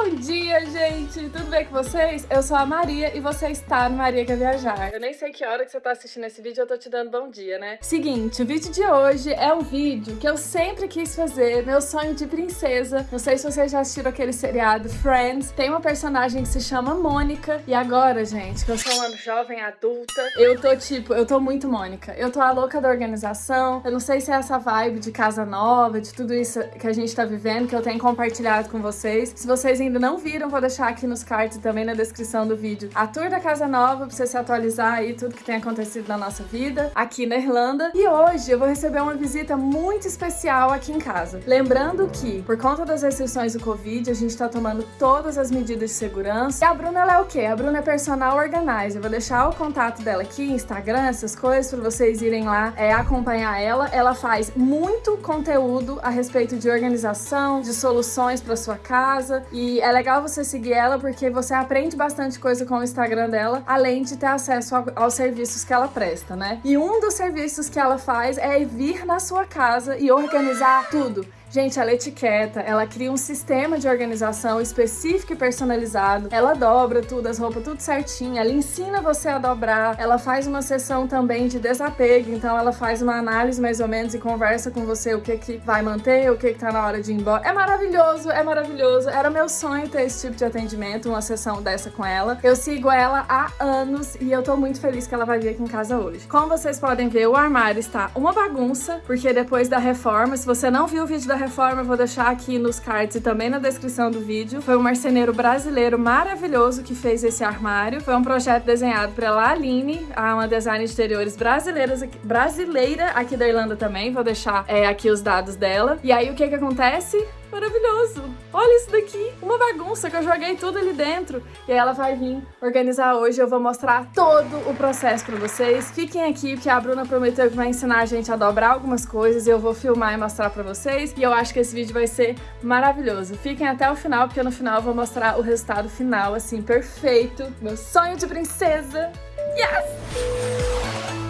Bom dia, gente! Tudo bem com vocês? Eu sou a Maria e você está no Maria Quer Viajar. Eu nem sei que hora que você tá assistindo esse vídeo, eu tô te dando bom dia, né? Seguinte, o vídeo de hoje é um vídeo que eu sempre quis fazer, meu sonho de princesa. Não sei se vocês já assistiram aquele seriado Friends. Tem uma personagem que se chama Mônica. E agora, gente, que eu sou uma jovem adulta, eu tô tipo, eu tô muito Mônica. Eu tô a louca da organização. Eu não sei se é essa vibe de casa nova, de tudo isso que a gente tá vivendo, que eu tenho compartilhado com vocês. Se vocês ainda não viram, vou deixar aqui nos cards e também na descrição do vídeo a tour da Casa Nova, pra você se atualizar aí tudo que tem acontecido na nossa vida aqui na Irlanda. E hoje eu vou receber uma visita muito especial aqui em casa. Lembrando que, por conta das restrições do Covid, a gente tá tomando todas as medidas de segurança. E a Bruna, ela é o quê? A Bruna é personal organizer. Eu vou deixar o contato dela aqui, Instagram, essas coisas, pra vocês irem lá é, acompanhar ela. Ela faz muito conteúdo a respeito de organização, de soluções para sua casa. E é legal você seguir ela porque você aprende bastante coisa com o Instagram dela, além de ter acesso ao, aos serviços que ela presta, né? E um dos serviços que ela faz é vir na sua casa e organizar tudo. Gente, ela etiqueta, ela cria um sistema de organização específico e personalizado. Ela dobra tudo, as roupas tudo certinho, ela ensina você a dobrar. Ela faz uma sessão também de desapego, então ela faz uma análise mais ou menos e conversa com você o que que vai manter, o que que tá na hora de ir embora. É maravilhoso, é maravilhoso. Era meu sonho ter esse tipo de atendimento, uma sessão dessa com ela. Eu sigo ela há anos e eu tô muito feliz que ela vai vir aqui em casa hoje. Como vocês podem ver, o armário está uma bagunça, porque depois da reforma, se você não viu o vídeo da reforma, eu vou deixar aqui nos cards e também na descrição do vídeo. Foi um marceneiro brasileiro maravilhoso que fez esse armário. Foi um projeto desenhado pela Aline, uma designer de interiores brasileiras, brasileira aqui da Irlanda também. Vou deixar é, aqui os dados dela. E aí, o que que acontece? Maravilhoso! Olha isso daqui! Uma bagunça que eu joguei tudo ali dentro. E ela vai vir organizar hoje. Eu vou mostrar todo o processo pra vocês. Fiquem aqui, porque a Bruna prometeu que vai ensinar a gente a dobrar algumas coisas. E eu vou filmar e mostrar pra vocês. E eu acho que esse vídeo vai ser maravilhoso. Fiquem até o final, porque no final eu vou mostrar o resultado final, assim, perfeito. Meu sonho de princesa! Yes!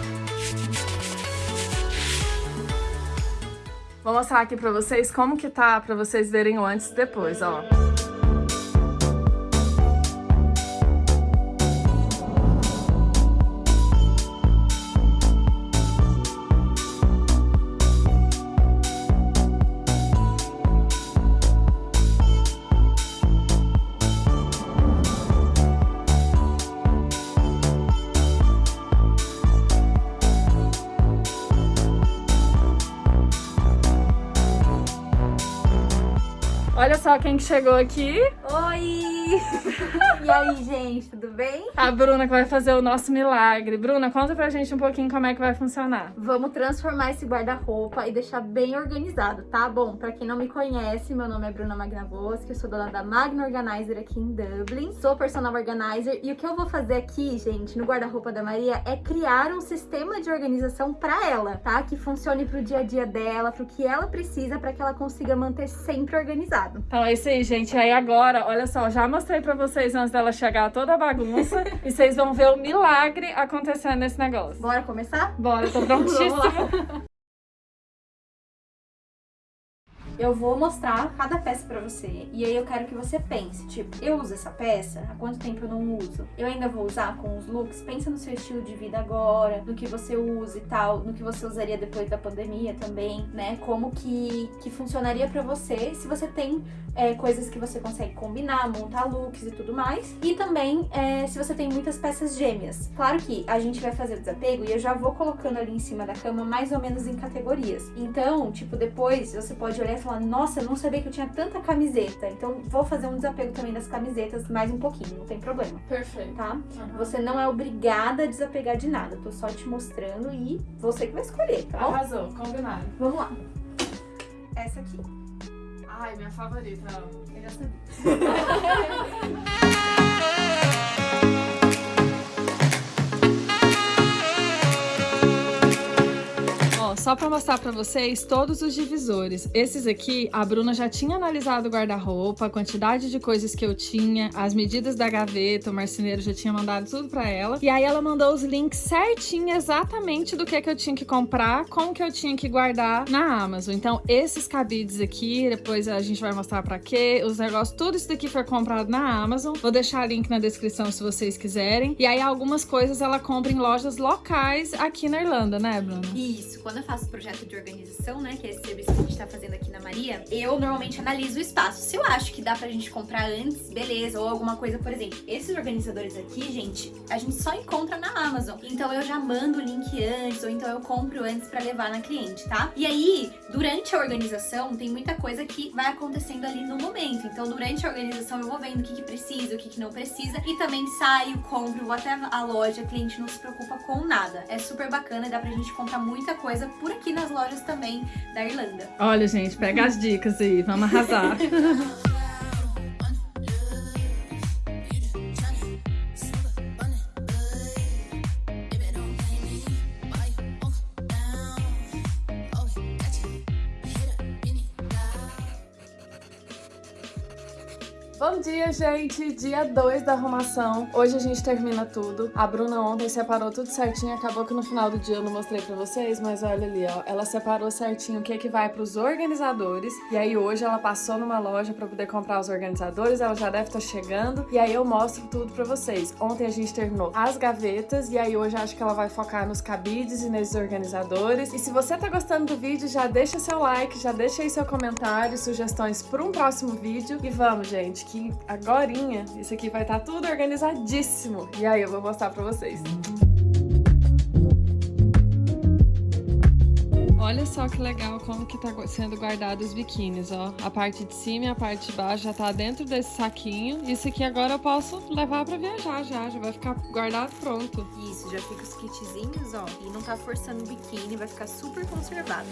Vou mostrar aqui pra vocês como que tá, pra vocês verem o antes e depois, ó. Só quem que chegou aqui. Oi! e aí, gente, bem? A Bruna que vai fazer o nosso milagre. Bruna, conta pra gente um pouquinho como é que vai funcionar. Vamos transformar esse guarda-roupa e deixar bem organizado, tá? Bom, pra quem não me conhece, meu nome é Bruna Magnavoski, eu sou dona da Magna Organizer aqui em Dublin. Sou personal organizer e o que eu vou fazer aqui, gente, no guarda-roupa da Maria é criar um sistema de organização pra ela, tá? Que funcione pro dia a dia dela, pro que ela precisa pra que ela consiga manter sempre organizada. Então é isso aí, gente. Aí agora, olha só, já mostrei pra vocês antes dela chegar toda a bagunça. E vocês vão ver o milagre acontecendo nesse negócio. Bora começar? Bora, tô prontíssima. Eu vou mostrar cada peça pra você. E aí eu quero que você pense, tipo, eu uso essa peça? Há quanto tempo eu não uso? Eu ainda vou usar com os looks? Pensa no seu estilo de vida agora, no que você usa e tal, no que você usaria depois da pandemia também, né? Como que, que funcionaria pra você se você tem é, coisas que você consegue combinar, montar looks e tudo mais. E também é, se você tem muitas peças gêmeas. Claro que a gente vai fazer o desapego e eu já vou colocando ali em cima da cama mais ou menos em categorias. Então, tipo, depois você pode olhar e falar, nossa, eu não sabia que eu tinha tanta camiseta. Então vou fazer um desapego também das camisetas mais um pouquinho, não tem problema. Perfeito. Tá? Uhum. Você não é obrigada a desapegar de nada. Eu tô só te mostrando e você que vai escolher, tá bom? Arrasou, combinado. Vamos lá. Essa aqui. Ai, minha favorita. Eu já sabia. Só pra mostrar pra vocês todos os divisores. Esses aqui, a Bruna já tinha analisado o guarda-roupa, a quantidade de coisas que eu tinha, as medidas da gaveta, o marceneiro já tinha mandado tudo pra ela. E aí ela mandou os links certinho, exatamente do que, que eu tinha que comprar, como que eu tinha que guardar na Amazon. Então, esses cabides aqui, depois a gente vai mostrar pra quê, os negócios, tudo isso daqui foi comprado na Amazon. Vou deixar link na descrição se vocês quiserem. E aí, algumas coisas ela compra em lojas locais aqui na Irlanda, né, Bruna? Isso. Quando eu faço projeto de organização, né, que é esse serviço que a gente tá fazendo aqui na Maria, eu normalmente analiso o espaço. Se eu acho que dá pra gente comprar antes, beleza, ou alguma coisa, por exemplo, esses organizadores aqui, gente, a gente só encontra na Amazon. Então eu já mando o link antes, ou então eu compro antes pra levar na cliente, tá? E aí, durante a organização, tem muita coisa que vai acontecendo ali no momento. Então, durante a organização, eu vou vendo o que, que precisa, o que, que não precisa, e também saio, compro, vou até a loja, a cliente não se preocupa com nada. É super bacana dá pra gente comprar muita coisa por aqui nas lojas também da Irlanda. Olha, gente, pega as dicas aí, vamos arrasar. Bom dia, gente! Dia 2 da arrumação. Hoje a gente termina tudo. A Bruna ontem separou tudo certinho. Acabou que no final do dia eu não mostrei pra vocês, mas olha ali, ó. Ela separou certinho o que, é que vai pros organizadores. E aí hoje ela passou numa loja pra poder comprar os organizadores. Ela já deve estar tá chegando. E aí eu mostro tudo pra vocês. Ontem a gente terminou as gavetas. E aí hoje acho que ela vai focar nos cabides e nesses organizadores. E se você tá gostando do vídeo, já deixa seu like, já deixa aí seu comentário, sugestões para um próximo vídeo. E vamos, gente, que agorinha isso aqui vai estar tá tudo organizadíssimo. E aí eu vou mostrar pra vocês. Olha só que legal como que tá sendo guardado os biquínis, ó. A parte de cima e a parte de baixo já tá dentro desse saquinho. Isso aqui agora eu posso levar pra viajar já, já vai ficar guardado pronto. Isso, já fica os kitzinhos, ó. E não tá forçando o biquíni, vai ficar super conservado.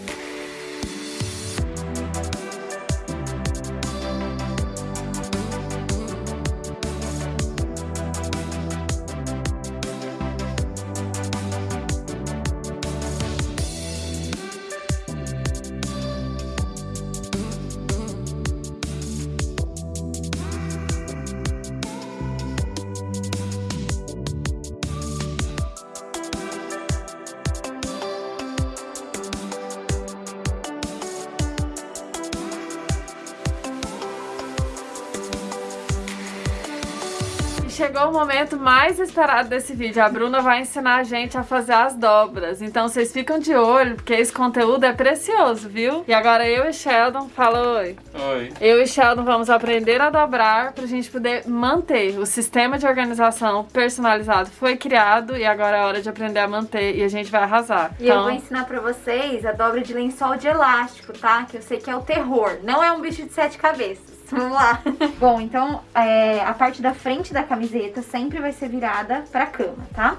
Chegou o momento mais esperado desse vídeo. A Bruna vai ensinar a gente a fazer as dobras. Então vocês ficam de olho, porque esse conteúdo é precioso, viu? E agora eu e Sheldon, fala oi. Oi. Eu e Sheldon vamos aprender a dobrar pra gente poder manter. O sistema de organização personalizado foi criado e agora é hora de aprender a manter e a gente vai arrasar. E então... eu vou ensinar pra vocês a dobra de lençol de elástico, tá? Que eu sei que é o terror. Não é um bicho de sete cabeças. Vamos lá. Bom, então é, a parte da frente da camiseta sempre vai ser virada pra cama, tá?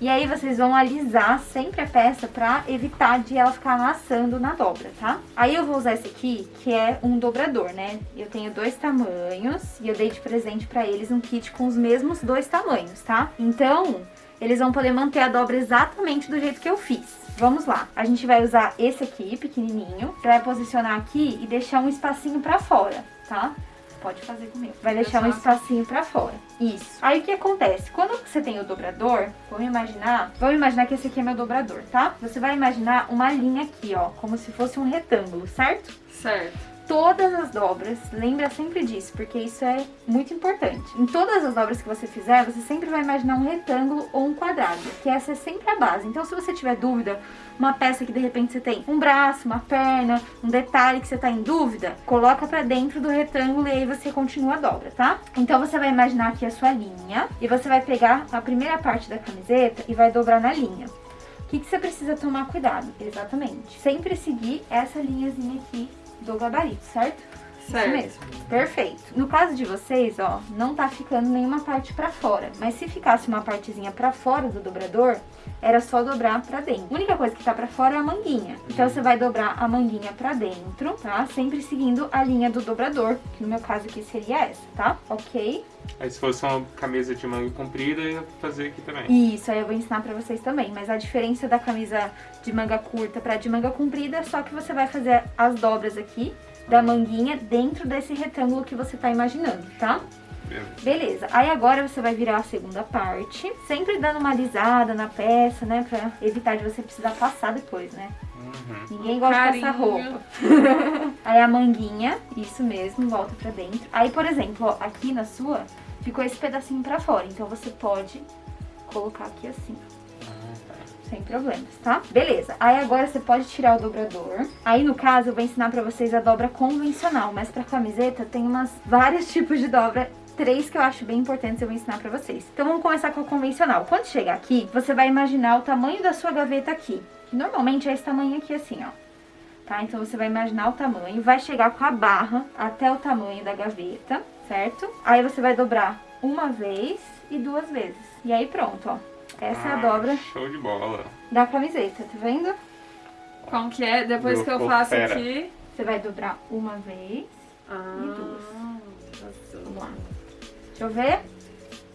E aí vocês vão alisar sempre a peça pra evitar de ela ficar amassando na dobra, tá? Aí eu vou usar esse aqui, que é um dobrador, né? Eu tenho dois tamanhos e eu dei de presente pra eles um kit com os mesmos dois tamanhos, tá? Então, eles vão poder manter a dobra exatamente do jeito que eu fiz. Vamos lá, a gente vai usar esse aqui, pequenininho, pra posicionar aqui e deixar um espacinho pra fora tá? Pode fazer comigo. Vai deixar um espacinho pra fora. Isso. Aí o que acontece? Quando você tem o dobrador, vamos imaginar... Vamos imaginar que esse aqui é meu dobrador, tá? Você vai imaginar uma linha aqui, ó. Como se fosse um retângulo, certo? Certo todas as dobras, lembra sempre disso, porque isso é muito importante. Em todas as dobras que você fizer, você sempre vai imaginar um retângulo ou um quadrado, que essa é sempre a base. Então, se você tiver dúvida, uma peça que de repente você tem um braço, uma perna, um detalhe que você tá em dúvida, coloca pra dentro do retângulo e aí você continua a dobra, tá? Então, você vai imaginar aqui a sua linha e você vai pegar a primeira parte da camiseta e vai dobrar na linha. O que, que você precisa tomar cuidado? Exatamente. Sempre seguir essa linhazinha aqui do gabarito, certo? Certo. Isso mesmo. Perfeito. No caso de vocês, ó, não tá ficando nenhuma parte pra fora. Mas se ficasse uma partezinha pra fora do dobrador, era só dobrar pra dentro. A única coisa que tá pra fora é a manguinha. Então você vai dobrar a manguinha pra dentro, tá? Sempre seguindo a linha do dobrador, que no meu caso aqui seria essa, tá? Ok? Aí se fosse uma camisa de manga comprida, ia fazer aqui também. Isso, aí eu vou ensinar pra vocês também. Mas a diferença da camisa de manga curta pra de manga comprida é só que você vai fazer as dobras aqui da manguinha dentro desse retângulo que você tá imaginando, tá? Beleza. Beleza, aí agora você vai virar a segunda parte, sempre dando uma alisada na peça, né, pra evitar de você precisar passar depois, né? Uhum. Ninguém gosta Carinho. roupa. aí a manguinha, isso mesmo, volta pra dentro. Aí, por exemplo, ó, aqui na sua, ficou esse pedacinho pra fora, então você pode colocar aqui assim, tá. Sem problemas, tá? Beleza, aí agora você pode tirar o dobrador. Aí, no caso, eu vou ensinar pra vocês a dobra convencional, mas pra camiseta tem umas vários tipos de dobra três que eu acho bem importantes eu vou ensinar pra vocês. Então vamos começar com a convencional. Quando chegar aqui, você vai imaginar o tamanho da sua gaveta aqui. Que normalmente é esse tamanho aqui assim, ó. Tá? Então você vai imaginar o tamanho, vai chegar com a barra até o tamanho da gaveta, certo? Aí você vai dobrar uma vez e duas vezes. E aí pronto, ó. Essa é a Ah, dobra Show de bola. da camiseta, tá vendo? Como que é? Depois Meu que eu faço fera. aqui... Você vai dobrar uma vez. Ah, duas. Vamos lá. Deixa eu ver.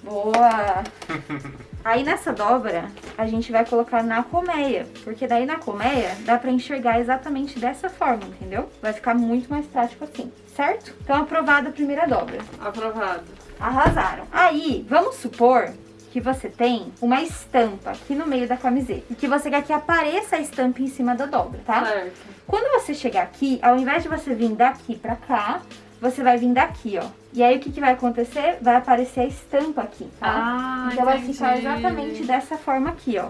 Boa! Aí nessa dobra, a gente vai colocar na colmeia. Porque daí na colmeia dá pra enxergar exatamente dessa forma, entendeu? Vai ficar muito mais prático assim, certo? Então aprovada a primeira dobra. Aprovado. Arrasaram. Aí, vamos supor que você tem uma estampa aqui no meio da camiseta. E que você quer que apareça a estampa em cima da dobra, tá? Certo. Quando você chegar aqui, ao invés de você vir daqui pra cá, você vai vir daqui, ó. E aí o que, que vai acontecer? Vai aparecer a estampa aqui, tá? Ah, então vai ficar exatamente dessa forma aqui, ó.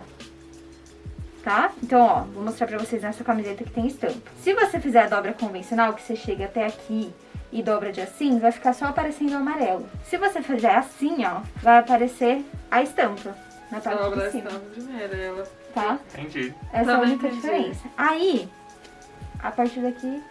Tá? Então, ó, vou mostrar pra vocês nessa camiseta que tem estampa. Se você fizer a dobra convencional, que você chega até aqui e dobra de assim, vai ficar só aparecendo o amarelo. Se você fizer assim, ó, vai aparecer a estampa na parte Dobra de cima, ela... tá? Entendi. Essa é a Também única entendi. diferença. Aí, a partir daqui,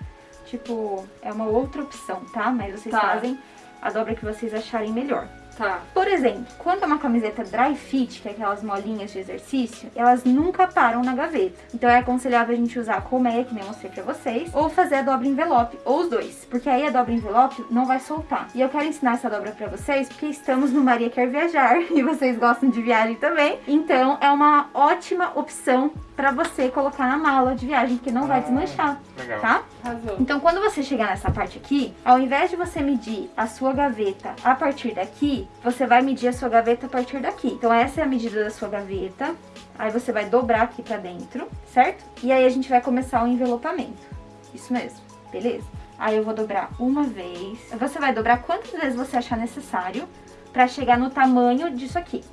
tipo, é uma outra opção, tá? Mas vocês Tá. fazem a dobra que vocês acharem melhor. Tá. Por exemplo, quando é uma camiseta dry fit, que é aquelas molinhas de exercício, elas nunca param na gaveta. Então é aconselhável a gente usar a colmeia, que nem eu mostrei pra vocês, ou fazer a dobra envelope, ou os dois. Porque aí a dobra envelope não vai soltar. E eu quero ensinar essa dobra pra vocês, porque estamos no Maria Quer Viajar, e vocês gostam de viagem também. Então é uma ótima opção pra você colocar na mala de viagem, porque não vai Ah, desmanchar, Legal. tá? Arrasou. Então, quando você chegar nessa parte aqui, ao invés de você medir a sua gaveta a partir daqui, você vai medir a sua gaveta a partir daqui. Então, essa é a medida da sua gaveta. Aí você vai dobrar aqui pra dentro, certo? E aí a gente vai começar o envelopamento. Isso mesmo, beleza? Aí eu vou dobrar uma vez. Você vai dobrar quantas vezes você achar necessário pra chegar no tamanho disso aqui.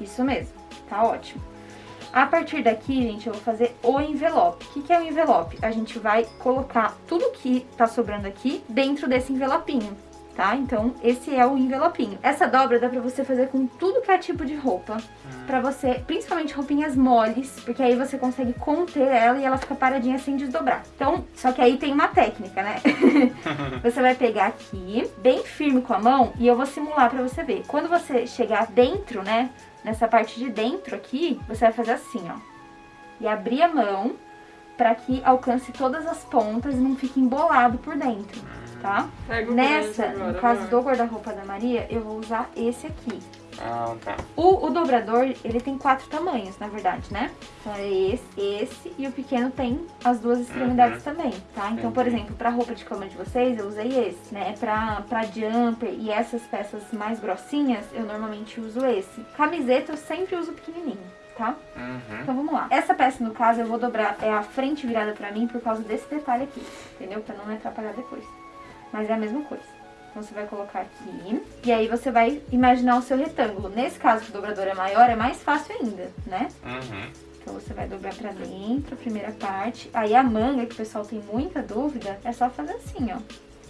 Isso mesmo, tá ótimo. A partir daqui, gente, eu vou fazer o envelope. O que, que é o envelope? A gente vai colocar tudo que tá sobrando aqui dentro desse envelopinho, tá? Então, esse é o envelopinho. Essa dobra dá pra você fazer com tudo que é tipo de roupa. Pra você, principalmente roupinhas moles, porque aí você consegue conter ela e ela fica paradinha sem desdobrar. Então, só que aí tem uma técnica, né? você vai pegar aqui, bem firme com a mão, e eu vou simular pra você ver. Quando você chegar dentro, né, nessa parte de dentro aqui, você vai fazer assim, ó. E abrir a mão pra que alcance todas as pontas e não fique embolado por dentro, tá? Pega o Nessa, agora, no caso amor. do guarda-roupa da Maria, eu vou usar esse aqui. Ah, tá. O, o dobrador, ele tem quatro tamanhos, na verdade, né? Então é esse, esse e o pequeno tem as duas extremidades também, tá? Então, por exemplo, pra roupa de cama de vocês, eu usei esse, né? Pra, pra jumper e essas peças mais grossinhas, eu normalmente uso esse. Camiseta, eu sempre uso pequenininho, tá? Uhum. Então vamos lá. Essa peça, no caso, eu vou dobrar, é a frente virada pra mim por causa desse detalhe aqui, entendeu? Pra não me atrapalhar depois. Mas é a mesma coisa. Então você vai colocar aqui, e aí você vai imaginar o seu retângulo. Nesse caso que o dobrador é maior, é mais fácil ainda, né? Uhum. Então você vai dobrar pra dentro, a primeira parte. Aí a manga, que o pessoal tem muita dúvida, é só fazer assim, ó.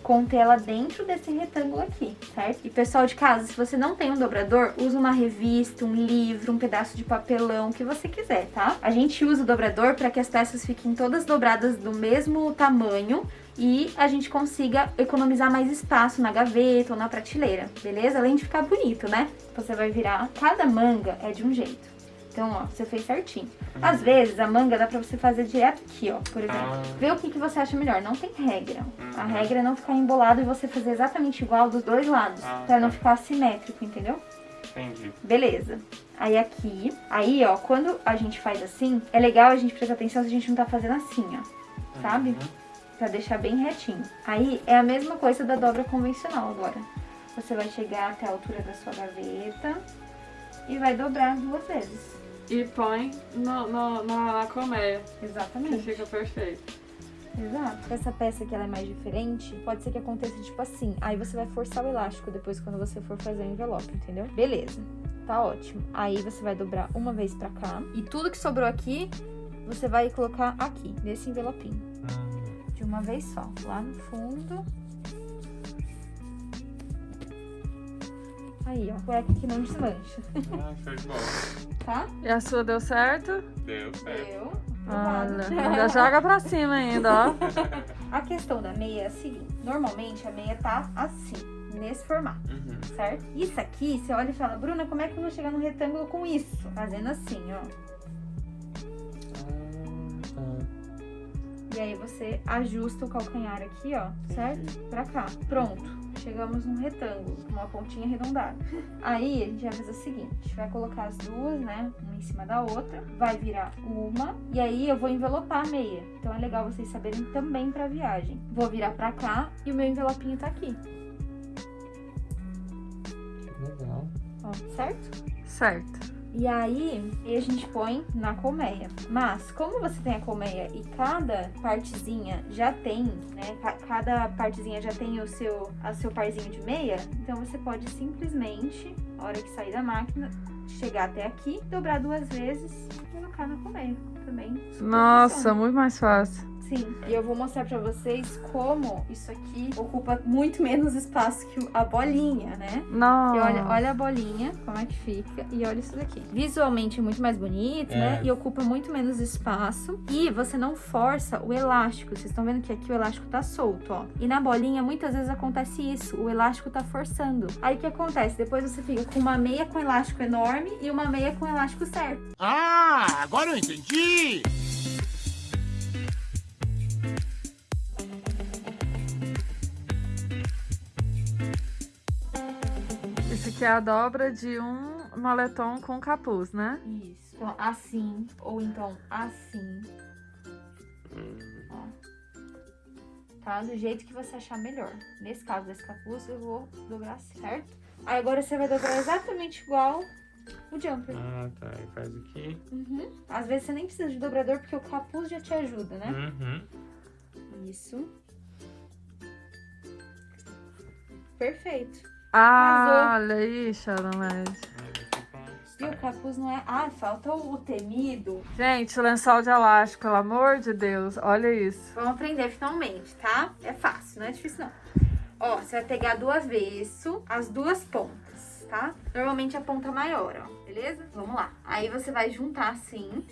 conter ela dentro desse retângulo aqui, certo? E pessoal de casa, se você não tem um dobrador, usa uma revista, um livro, um pedaço de papelão, o que você quiser, tá? A gente usa o dobrador para que as peças fiquem todas dobradas do mesmo tamanho, e a gente consiga economizar mais espaço na gaveta ou na prateleira, beleza? Além de ficar bonito, né? Você vai virar, cada manga é de um jeito. Então, ó, você fez certinho. Às vezes, a manga dá pra você fazer direto aqui, ó, por exemplo. Ah. Vê o que, que você acha melhor. Não tem regra. A regra é não ficar embolado e você fazer exatamente igual dos dois lados. Ah, pra não tá. ficar assimétrico, entendeu? Entendi. Beleza. Aí aqui, aí ó, quando a gente faz assim, é legal a gente prestar atenção se a gente não tá fazendo assim, ó. Sabe? Uhum. Pra deixar bem retinho. Aí é a mesma coisa da dobra convencional agora. Você vai chegar até a altura da sua gaveta e vai dobrar duas vezes. E põe no, no- na, na colmeia, que Exatamente. fica perfeito. Exato. Essa peça que ela é mais diferente, pode ser que aconteça tipo assim. Aí você vai forçar o elástico depois quando você for fazer o envelope, entendeu? Beleza. Tá ótimo. Aí você vai dobrar uma vez pra cá. E tudo que sobrou aqui, você vai colocar aqui, nesse envelopinho. Hum. De uma vez só. Lá no fundo. Aí, ó. Cueca que não desmancha. Ah, de bola. Tá? E a sua deu certo? Deu certo. Eu. Olha, ainda joga pra cima ainda, ó. A questão da meia é a seguinte. Normalmente a meia tá assim, nesse formato. Uhum. certo? Isso aqui, você olha e fala, Bruna, como é que eu vou chegar no retângulo com isso? Fazendo assim, ó. E aí você ajusta o calcanhar aqui, ó, certo? Pra cá. Pronto. Chegamos num retângulo, com uma pontinha arredondada. Aí a gente vai fazer o seguinte, vai colocar as duas, né, uma em cima da outra, vai virar uma, e aí eu vou envelopar a meia. Então é legal vocês saberem também pra viagem. Vou virar pra cá e o meu envelopinho tá aqui, que legal. ó, certo? Certo. E aí, a gente põe na colmeia. Mas, como você tem a colmeia e cada partezinha já tem, né? ca- Cada partezinha já tem o seu, a seu parzinho de meia, então você pode simplesmente, na hora que sair da máquina, chegar até aqui, dobrar duas vezes e colocar na colmeia. Também. Nossa, funciona. muito mais fácil. Sim, e eu vou mostrar pra vocês como isso aqui ocupa muito menos espaço que a bolinha, né? Nossa. E olha, olha a bolinha, como é que fica, e olha isso daqui. Visualmente é muito mais bonito, né? É. E ocupa muito menos espaço. E você não força o elástico. Vocês estão vendo que aqui o elástico tá solto, ó. E na bolinha, muitas vezes acontece isso. O elástico tá forçando. Aí o que acontece? Depois você fica com uma meia com elástico enorme e uma meia com elástico certo. Ah, agora eu entendi! Isso aqui é a dobra de um moletom com capuz, né? Isso. Então, assim, ou então assim. Ó. Tá? Do jeito que você achar melhor. Nesse caso desse capuz, eu vou dobrar certo? Aí agora você vai dobrar exatamente igual o jumper. Ah, tá. E faz aqui. Uhum. Às vezes você nem precisa de dobrador porque o capuz já te ajuda, né? Uhum. Isso. Perfeito. Ah, olha aí, um E o capuz não é... Ah, falta o temido. Gente, lençol de elástico, pelo amor de Deus, olha isso. Vamos aprender finalmente, tá? É fácil, não é difícil não. Ó, você vai pegar do avesso as duas pontas, tá? Normalmente a ponta maior, ó, beleza? Vamos lá. Aí você vai juntar assim.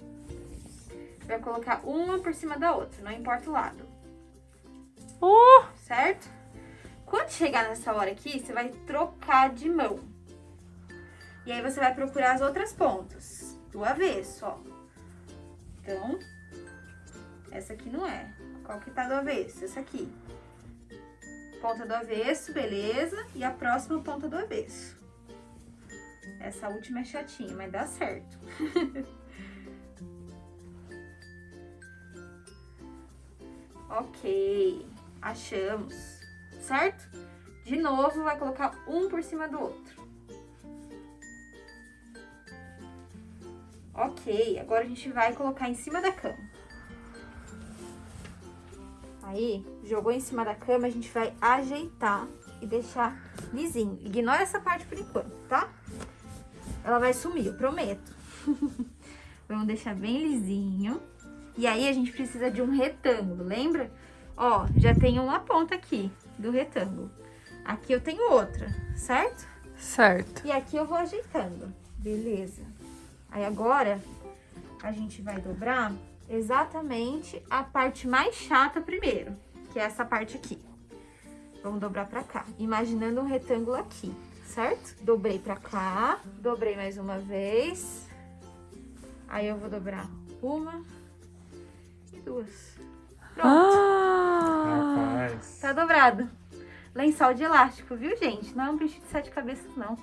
Vai colocar uma por cima da outra, não importa o lado. Uh! Certo? Quando chegar nessa hora aqui, você vai trocar de mão. E aí você vai procurar as outras pontas do avesso, ó. Então, essa aqui não é. Qual que tá do avesso? Essa aqui. Ponta do avesso, beleza. E a próxima ponta do avesso. Essa última é chatinha, mas dá certo. ok, achamos, certo? De novo, vai colocar um por cima do outro. Ok, agora a gente vai colocar em cima da cama. Aí, jogou em cima da cama, a gente vai ajeitar e deixar lisinho. Ignora essa parte por enquanto, tá? Ela vai sumir, eu prometo. Vamos deixar bem lisinho. E aí, a gente precisa de um retângulo, lembra? Ó, já tem uma ponta aqui. Do retângulo. Aqui eu tenho outra, certo? Certo. E aqui eu vou ajeitando. Beleza. Aí agora a gente vai dobrar exatamente a parte mais chata primeiro, que é essa parte aqui. Vamos dobrar pra cá, imaginando um retângulo aqui, certo? Dobrei pra cá, dobrei mais uma vez. Aí eu vou dobrar uma e duas. Pronto, Ah! Tá dobrado. Lençol de elástico, viu, gente? Não é um bicho de sete cabeças, não.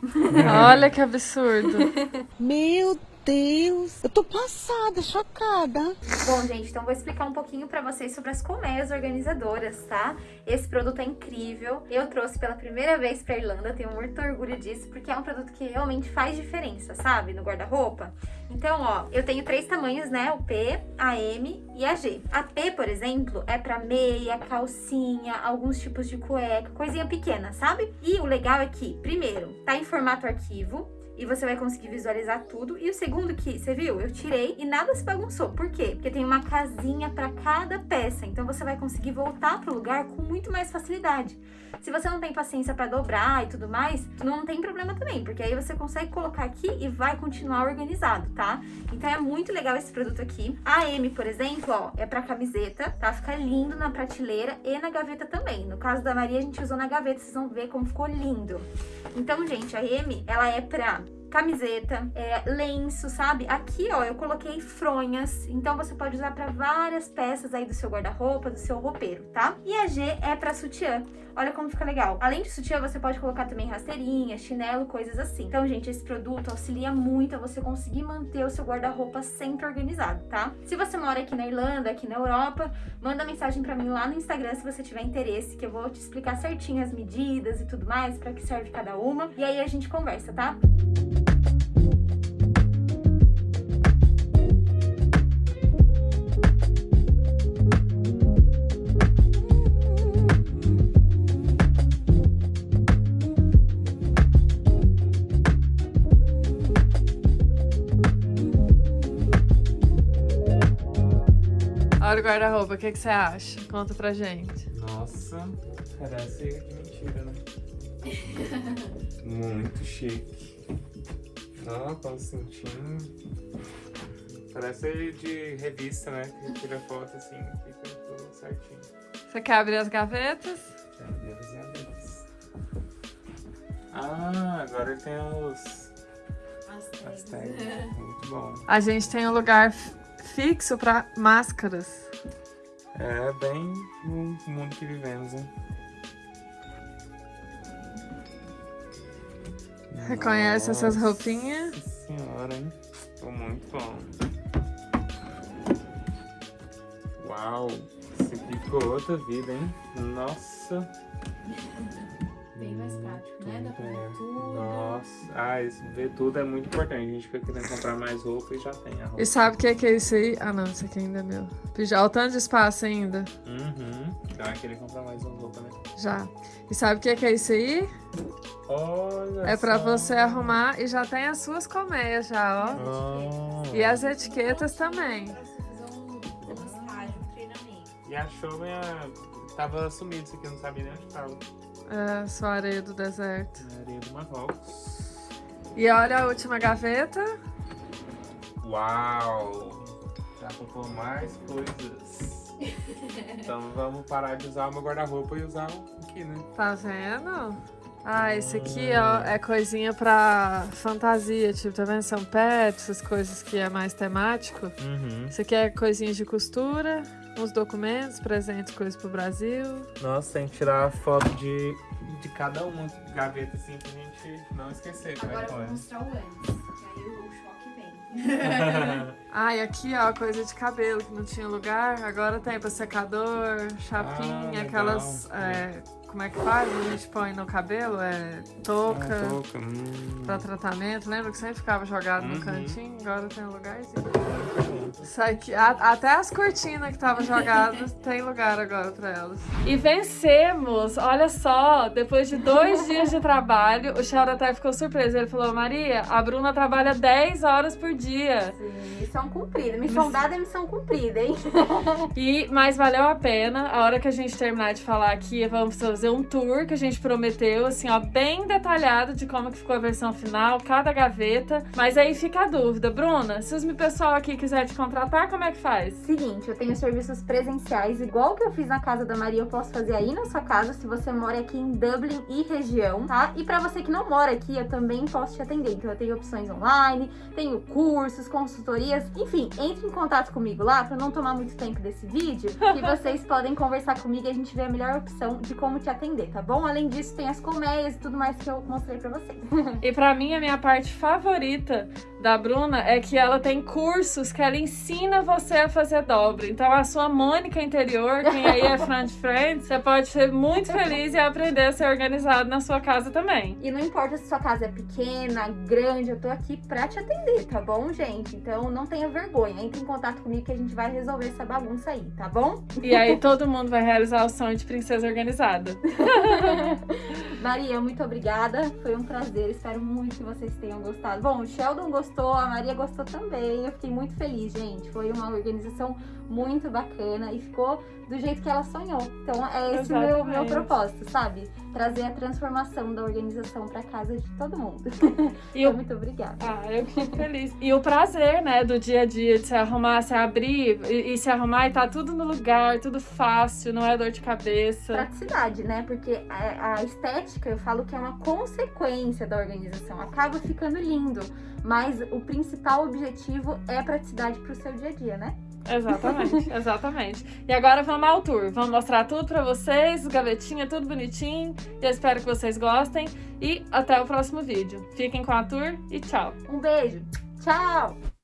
Olha que absurdo. Meu Deus, eu tô passada, chocada. Bom, gente, então vou explicar um pouquinho pra vocês sobre as colmeias organizadoras, tá? Esse produto é incrível. Eu trouxe pela primeira vez pra Irlanda, tenho muito orgulho disso, porque é um produto que realmente faz diferença, sabe? No guarda-roupa. Então, ó, eu tenho três tamanhos, né? O P, a M e a G. A P, por exemplo, é pra meia, calcinha, alguns tipos de cueca, coisinha pequena, sabe? E o legal é que, primeiro, tá em formato arquivo, e você vai conseguir visualizar tudo. E o segundo que, você viu? Eu tirei e nada se bagunçou. Por quê? Porque tem uma casinha para cada peça, então você vai conseguir voltar pro lugar com muito mais facilidade. Se você não tem paciência para dobrar e tudo mais, não tem problema também, porque aí você consegue colocar aqui e vai continuar organizado, tá? Então é muito legal esse produto aqui. A M, por exemplo, ó, é para camiseta, tá? Fica lindo na prateleira e na gaveta também. No caso da Maria, a gente usou na gaveta, vocês vão ver como ficou lindo. Então, gente, a M, ela é pra camiseta, é, lenço, sabe? Aqui, ó, eu coloquei fronhas, então você pode usar para várias peças aí do seu guarda-roupa, do seu roupeiro, tá? E a G é para sutiã. Olha como fica legal. Além de sutiã, você pode colocar também rasteirinha, chinelo, coisas assim. Então, gente, esse produto auxilia muito a você conseguir manter o seu guarda-roupa sempre organizado, tá? Se você mora aqui na Irlanda, aqui na Europa, manda mensagem para mim lá no Instagram se você tiver interesse, que eu vou te explicar certinho as medidas e tudo mais, para que serve cada uma. E aí a gente conversa, tá? Olha o guarda-roupa, o que, que você acha? Conta pra gente. Nossa, parece mentira, né? Muito chique. Ó, com o cintinho. Parece de revista, né? Que tira foto assim, fica tudo certinho. Você quer abrir as gavetas? Meu Deus. Ah, agora tem os as tags. Muito bom. A gente tem um lugar fixo pra máscaras. É bem no mundo que vivemos, hein? Reconhece essas Nossa roupinhas? senhora, hein? Ficou muito bom. Uau! Isso aqui ficou outra vida, hein? Nossa! Bem mais prático, né? Dá pra ver É. tudo. Nossa! Ah, isso, ver tudo é muito importante. A gente fica querendo comprar mais roupa e já tem a roupa. E sabe o que, que é isso aí? Ah, não, isso aqui ainda é meu. Já o tanto de espaço ainda. Uhum. Então vai querer comprar mais uma roupa, né? Já. E sabe o que, que é isso aí? Olha É pra só. você arrumar e já tem as suas colmeias já, ó. Oh. E as etiquetas também. Um, um um. E achou minha. Tava sumido isso aqui, eu não sabia nem onde tava. É, sua areia do deserto. Na areia do Marrocos. E olha a última gaveta. Uau! Dá pra pôr mais coisas. então vamos parar de usar o meu guarda-roupa e usar o aqui, né? Tá vendo? Ah, esse aqui, ó, é coisinha pra fantasia, tipo, tá vendo? São pets, essas coisas que é mais temático. Uhum. Isso aqui é coisinhas de costura, uns documentos, presentes, coisas pro Brasil. Nossa, tem que tirar a foto de, de cada uma gaveta assim pra gente não esquecer. é Agora eu vou mostrar o antes, que aí o choque vem. Ah, e aqui, ó, coisa de cabelo que não tinha lugar. Agora tem pra secador, chapinha, legal. aquelas. é, como é que faz? A gente põe no cabelo? É touca. Ah, touca, hum. Pra tratamento, lembra que sempre ficava jogado no Uhum. cantinho? Agora tem um lugarzinho. Isso aqui, a- até as cortinas que estavam jogadas tem lugar agora pra elas. E vencemos! Olha só, depois de dois dias de trabalho, o Shaura até ficou surpreso. Ele falou: Maria, a Bruna trabalha 10 horas por dia. Sim, missão cumprida. Missão dada é missão cumprida, hein? E, mas valeu a pena. A hora que a gente terminar de falar aqui, vamos fazer fazer um tour que a gente prometeu, assim, ó, bem detalhado de como que ficou a versão final, cada gaveta. Mas aí fica a dúvida, Bruna, se o pessoal aqui quiser te contratar, como é que faz? Seguinte, eu tenho serviços presenciais, igual que eu fiz na casa da Maria, eu posso fazer aí na sua casa, se você mora aqui em Dublin e região, tá? E pra você que não mora aqui, eu também posso te atender. Então eu tenho opções online, tenho cursos, consultorias, enfim, entre em contato comigo lá pra não tomar muito tempo desse vídeo, que vocês podem conversar comigo e a gente vê a melhor opção de como te atender, tá bom? Além disso, tem as colmeias e tudo mais que eu mostrei pra vocês. E pra mim, a minha parte favorita da Bruna é que ela tem cursos que ela ensina você a fazer dobra. Então, a sua Mônica interior, quem aí é fã de Friends, você pode ser muito feliz e aprender a ser organizado na sua casa também. E não importa se sua casa é pequena, grande, eu tô aqui pra te atender, tá bom, gente? Então não tenha vergonha, entre em contato comigo que a gente vai resolver essa bagunça aí, tá bom? E aí todo mundo vai realizar o sonho de princesa organizada. Maria, muito obrigada. Foi um prazer. Espero muito que vocês tenham gostado. Bom, o Sheldon gostou, a Maria gostou também. Eu fiquei muito feliz, gente. Foi uma organização muito bacana e ficou do jeito que ela sonhou. Então é esse o meu, meu propósito, sabe? Trazer a transformação da organização pra casa de todo mundo. E então, muito obrigada. Ah, eu fico feliz. E o prazer, né, do dia a dia, de se arrumar, se abrir e, e se arrumar e tá tudo no lugar, tudo fácil, não é dor de cabeça. Praticidade, né? Porque a, a estética, eu falo que é uma consequência da organização. Acaba ficando lindo, mas o principal objetivo é a praticidade pro seu dia a dia, né? Exatamente, exatamente. E agora vamos ao tour. Vamos mostrar tudo pra vocês, gavetinha, tudo bonitinho. Eu espero que vocês gostem. E até o próximo vídeo. Fiquem com a tour e tchau. Um beijo. Tchau!